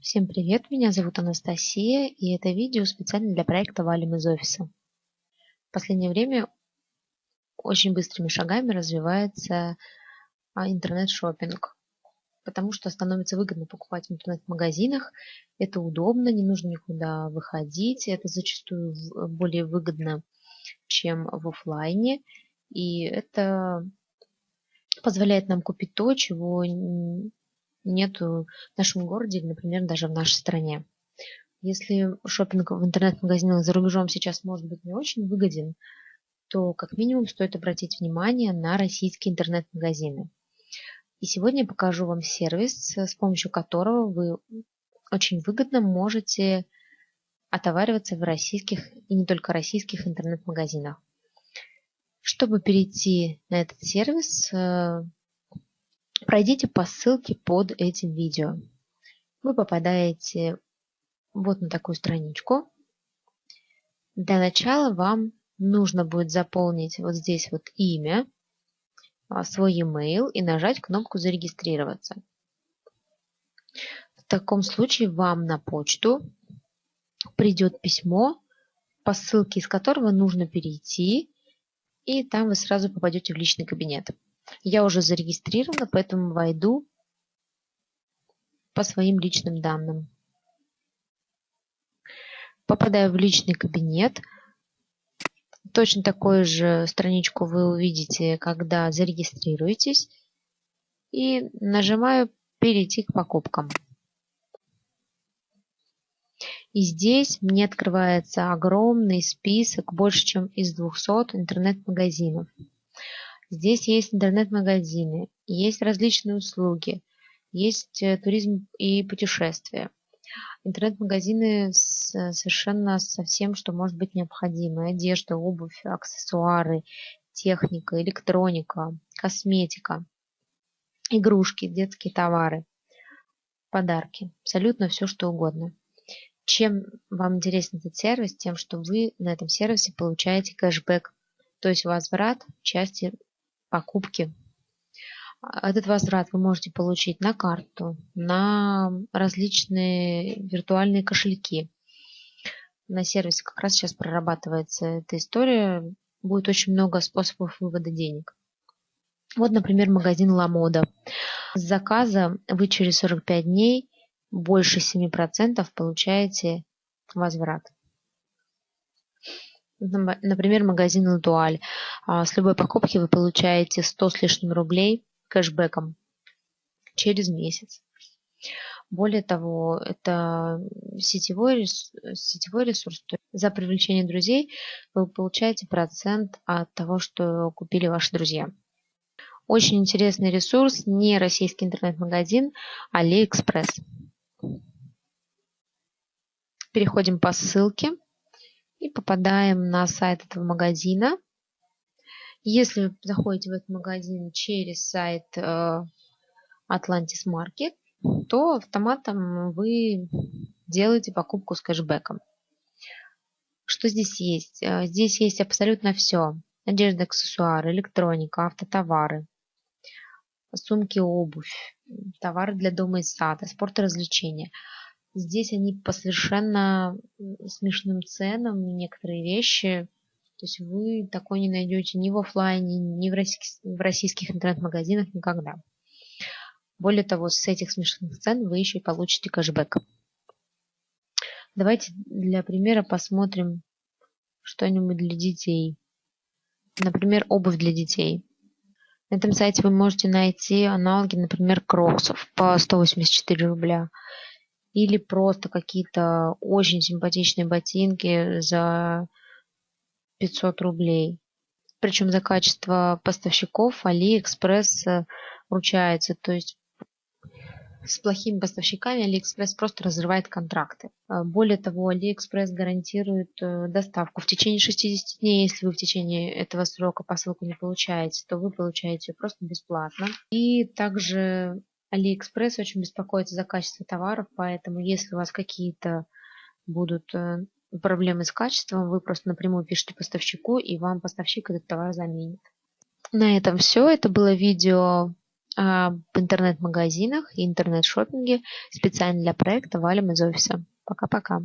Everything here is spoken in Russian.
Всем привет, меня зовут Анастасия, и это видео специально для проекта «Валим из офиса». В последнее время очень быстрыми шагами развивается а, интернет-шоппинг, потому что становится выгодно покупать в интернет-магазинах, это удобно, не нужно никуда выходить, это зачастую более выгодно, чем в офлайне, и это позволяет нам купить то, чего нету в нашем городе или, например, даже в нашей стране. Если шопинг в интернет-магазинах за рубежом сейчас может быть не очень выгоден, то как минимум стоит обратить внимание на российские интернет-магазины. И сегодня я покажу вам сервис, с помощью которого вы очень выгодно можете отовариваться в российских и не только российских интернет-магазинах. Чтобы перейти на этот сервис, э, пройдите по ссылке под этим видео. Вы попадаете вот на такую страничку. Для начала вам нужно будет заполнить вот здесь вот имя, а, свой e-mail и нажать кнопку «Зарегистрироваться». В таком случае вам на почту придет письмо, по ссылке из которого нужно перейти, и там вы сразу попадете в личный кабинет. Я уже зарегистрирована, поэтому войду по своим личным данным. Попадаю в личный кабинет. Точно такую же страничку вы увидите, когда зарегистрируетесь. И нажимаю «Перейти к покупкам». И здесь мне открывается огромный список, больше чем из 200 интернет-магазинов. Здесь есть интернет-магазины, есть различные услуги, есть э, туризм и путешествия. Интернет-магазины совершенно со всем, что может быть необходимо. Одежда, обувь, аксессуары, техника, электроника, косметика, игрушки, детские товары, подарки. Абсолютно все, что угодно. Чем вам интересен этот сервис? Тем, что вы на этом сервисе получаете кэшбэк, то есть возврат части покупки. Этот возврат вы можете получить на карту, на различные виртуальные кошельки. На сервисе как раз сейчас прорабатывается эта история. Будет очень много способов вывода денег. Вот, например, магазин Ламода. С заказа вы через 45 дней больше 7% получаете возврат. Например, магазин Латуаль. А, с любой покупки вы получаете 100 с лишним рублей кэшбэком через месяц. Более того, это сетевой, сетевой ресурс. За привлечение друзей вы получаете процент от того, что купили ваши друзья. Очень интересный ресурс, не российский интернет-магазин, AliExpress. Переходим по ссылке и попадаем на сайт этого магазина. Если вы заходите в этот магазин через сайт э, Atlantis Market, то автоматом вы делаете покупку с кэшбэком. Что здесь есть? Э, здесь есть абсолютно все. Одежда, аксессуары, электроника, автотовары, сумки, обувь, товары для дома и сада, спорт и развлечения. Здесь они по совершенно смешным ценам, некоторые вещи. То есть вы такое не найдете ни в офлайне, ни в российских, в российских интернет-магазинах никогда. Более того, с этих смешных цен вы еще и получите кэшбэк. Давайте для примера посмотрим что-нибудь для детей. Например, обувь для детей. На этом сайте вы можете найти аналоги, например, кроксов по 184 рубля или просто какие-то очень симпатичные ботинки за 500 рублей. Причем за качество поставщиков AliExpress э, ручается. То есть с плохими поставщиками AliExpress просто разрывает контракты. Э, более того, AliExpress гарантирует э, доставку в течение 60 дней. Если вы в течение этого срока посылку не получаете, то вы получаете ее просто бесплатно. И также Алиэкспресс очень беспокоится за качество товаров, поэтому если у вас какие-то будут э, проблемы с качеством, вы просто напрямую пишите поставщику, и вам поставщик этот товар заменит. На этом все. Это было видео об интернет-магазинах и интернет-шопинге специально для проекта «Валим из офиса». Пока-пока.